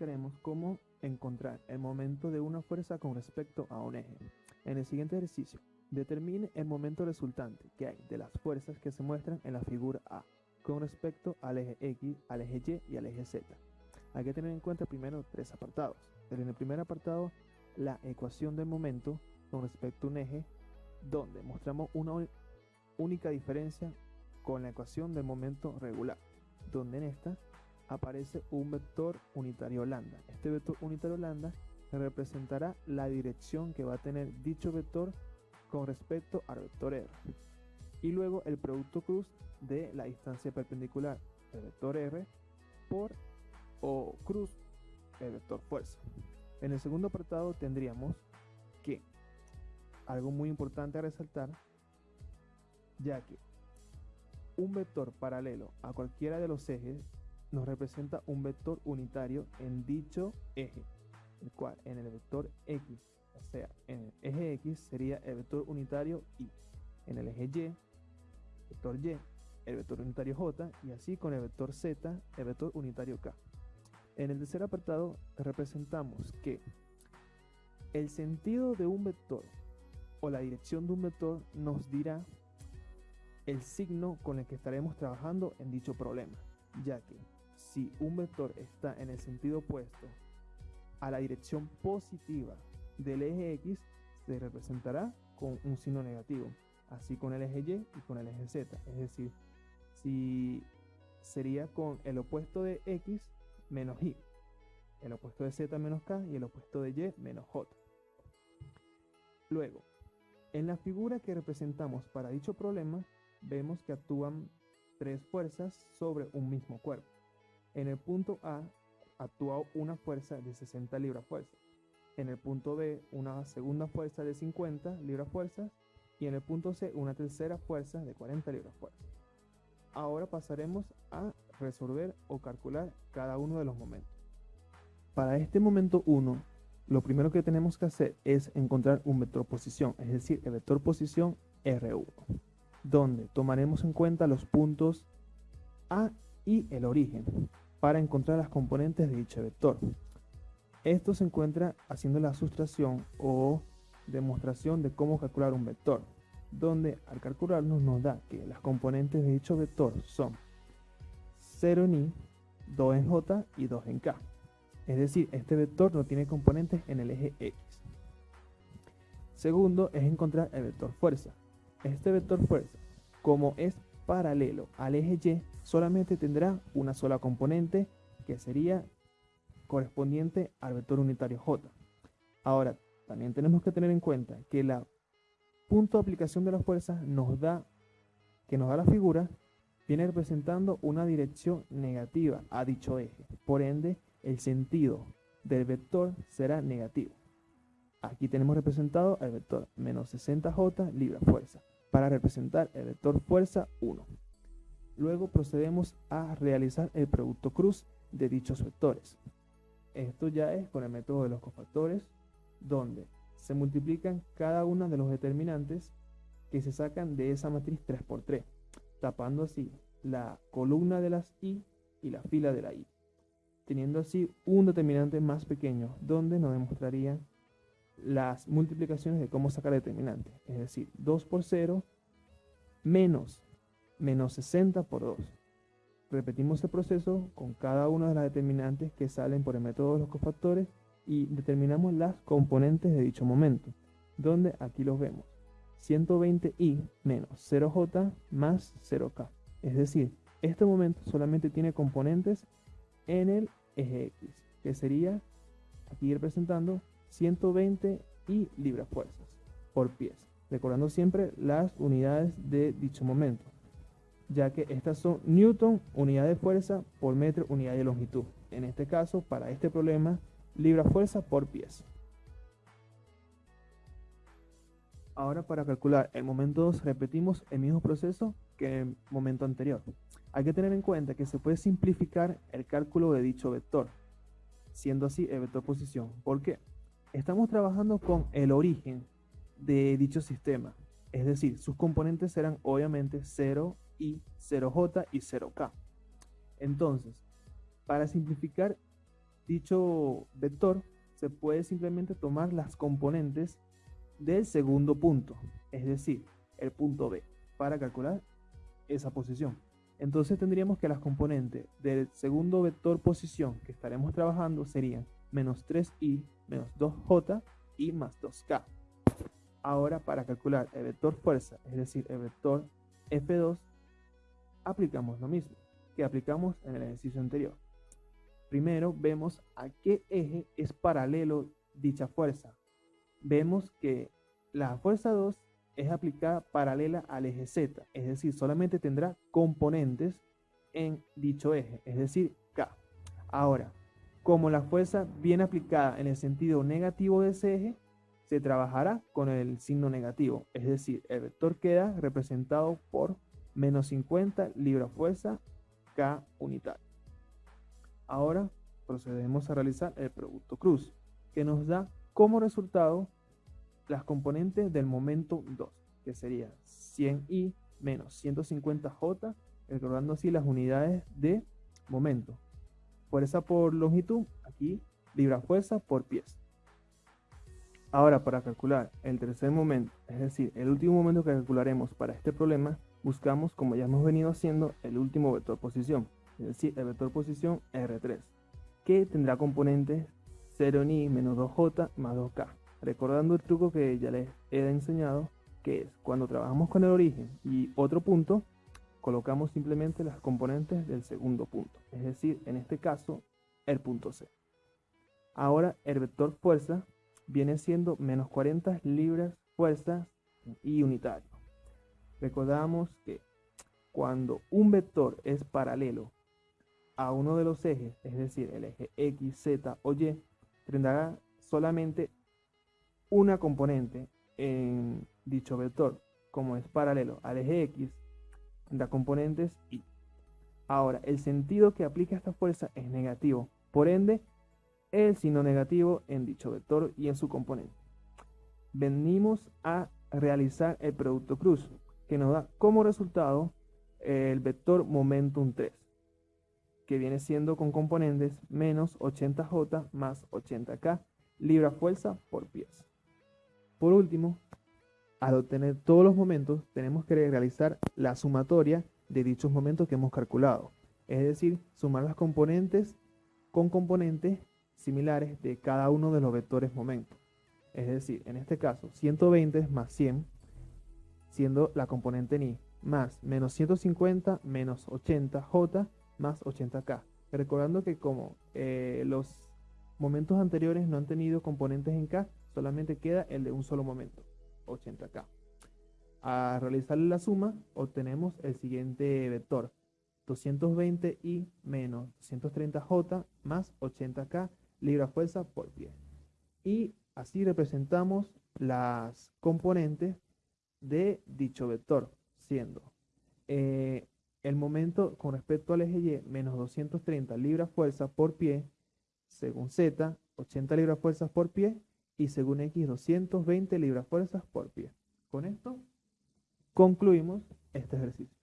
explicaremos cómo encontrar el momento de una fuerza con respecto a un eje. En el siguiente ejercicio, determine el momento resultante que hay de las fuerzas que se muestran en la figura A con respecto al eje X, al eje Y y al eje Z. Hay que tener en cuenta primero tres apartados. En el primer apartado, la ecuación del momento con respecto a un eje, donde mostramos una única diferencia con la ecuación del momento regular, donde en esta aparece un vector unitario lambda. Este vector unitario lambda representará la dirección que va a tener dicho vector con respecto al vector R. Y luego el producto cruz de la distancia perpendicular del vector R por o cruz el vector fuerza. En el segundo apartado tendríamos que algo muy importante a resaltar, ya que un vector paralelo a cualquiera de los ejes nos representa un vector unitario en dicho eje, el cual en el vector X, o sea, en el eje X sería el vector unitario Y, en el eje Y, vector Y, el vector unitario J, y así con el vector Z, el vector unitario K. En el tercer apartado representamos que el sentido de un vector o la dirección de un vector nos dirá el signo con el que estaremos trabajando en dicho problema, ya que si un vector está en el sentido opuesto a la dirección positiva del eje X, se representará con un signo negativo, así con el eje Y y con el eje Z. Es decir, si sería con el opuesto de X menos Y, el opuesto de Z menos K y el opuesto de Y menos J. Luego, en la figura que representamos para dicho problema, vemos que actúan tres fuerzas sobre un mismo cuerpo. En el punto A actúa una fuerza de 60 libras fuerza. En el punto B una segunda fuerza de 50 libras fuerza. Y en el punto C una tercera fuerza de 40 libras fuerza. Ahora pasaremos a resolver o calcular cada uno de los momentos. Para este momento 1, lo primero que tenemos que hacer es encontrar un vector posición, es decir, el vector posición R1, donde tomaremos en cuenta los puntos A y el origen para encontrar las componentes de dicho vector. Esto se encuentra haciendo la sustracción o demostración de cómo calcular un vector, donde al calcularnos nos da que las componentes de dicho vector son 0 en Y, 2 en J y 2 en K. Es decir, este vector no tiene componentes en el eje X. Segundo es encontrar el vector fuerza. Este vector fuerza, como es paralelo al eje Y, solamente tendrá una sola componente que sería correspondiente al vector unitario J. Ahora, también tenemos que tener en cuenta que la punto de aplicación de la fuerza nos da, que nos da la figura, viene representando una dirección negativa a dicho eje. Por ende, el sentido del vector será negativo. Aquí tenemos representado el vector menos 60J libra fuerza para representar el vector fuerza 1. Luego procedemos a realizar el producto cruz de dichos vectores. Esto ya es con el método de los cofactores, donde se multiplican cada uno de los determinantes que se sacan de esa matriz 3x3, tapando así la columna de las i y la fila de la i, teniendo así un determinante más pequeño, donde nos demostraría las multiplicaciones de cómo sacar determinante, es decir, 2 por 0 menos menos 60 por 2. Repetimos el proceso con cada una de las determinantes que salen por el método de los cofactores y determinamos las componentes de dicho momento, donde aquí los vemos. 120i menos 0j más 0k. Es decir, este momento solamente tiene componentes en el eje X, que sería aquí representando 120 y libras fuerzas por pies, recordando siempre las unidades de dicho momento, ya que estas son newton, unidad de fuerza, por metro, unidad de longitud. En este caso, para este problema, libra fuerza por pies. Ahora para calcular el momento 2 repetimos el mismo proceso que el momento anterior. Hay que tener en cuenta que se puede simplificar el cálculo de dicho vector, siendo así el vector posición. ¿Por qué? Estamos trabajando con el origen de dicho sistema, es decir, sus componentes serán obviamente 0 y 0j y 0k. Entonces, para simplificar dicho vector se puede simplemente tomar las componentes del segundo punto, es decir, el punto B, para calcular esa posición. Entonces tendríamos que las componentes del segundo vector posición que estaremos trabajando serían menos 3i menos 2j y más 2k. Ahora para calcular el vector fuerza, es decir, el vector F2, aplicamos lo mismo que aplicamos en el ejercicio anterior. Primero vemos a qué eje es paralelo dicha fuerza. Vemos que la fuerza 2 es aplicada paralela al eje Z, es decir, solamente tendrá componentes en dicho eje, es decir, K. Ahora, como la fuerza viene aplicada en el sentido negativo de ese eje, se trabajará con el signo negativo, es decir, el vector queda representado por menos 50 libra fuerza K unitario. Ahora procedemos a realizar el producto cruz, que nos da como resultado las componentes del momento 2, que sería 100i menos 150j, recordando así las unidades de momento. Fuerza por longitud, aquí libra fuerza por pies. Ahora, para calcular el tercer momento, es decir, el último momento que calcularemos para este problema, buscamos, como ya hemos venido haciendo, el último vector posición, es decir, el vector posición R3, que tendrá componentes 0 ni menos 2j más 2k. Recordando el truco que ya les he enseñado, que es cuando trabajamos con el origen y otro punto, colocamos simplemente las componentes del segundo punto, es decir, en este caso, el punto C. Ahora, el vector fuerza viene siendo menos 40 libras fuerza y unitario. Recordamos que cuando un vector es paralelo a uno de los ejes, es decir, el eje X, Z o Y, tendrá solamente una componente en dicho vector, como es paralelo al eje X, tendrá componentes Y. Ahora, el sentido que aplica esta fuerza es negativo, por ende, el signo negativo en dicho vector y en su componente. Venimos a realizar el producto cruz, que nos da como resultado el vector momentum 3, que viene siendo con componentes menos 80j más 80k libra fuerza por pies. Por último, al obtener todos los momentos, tenemos que realizar la sumatoria de dichos momentos que hemos calculado, es decir, sumar las componentes con componentes similares de cada uno de los vectores momentos. Es decir, en este caso, 120 más 100, siendo la componente ni, más menos 150 menos 80j más 80k. Recordando que como eh, los momentos anteriores no han tenido componentes en k, solamente queda el de un solo momento, 80k. A realizar la suma, obtenemos el siguiente vector, 220i menos 130j más 80k libra fuerza por pie. Y así representamos las componentes de dicho vector, siendo eh, el momento con respecto al eje Y menos 230 libras fuerza por pie, según Z, 80 libras fuerzas por pie, y según X, 220 libras fuerzas por pie. Con esto concluimos este ejercicio.